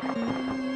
Música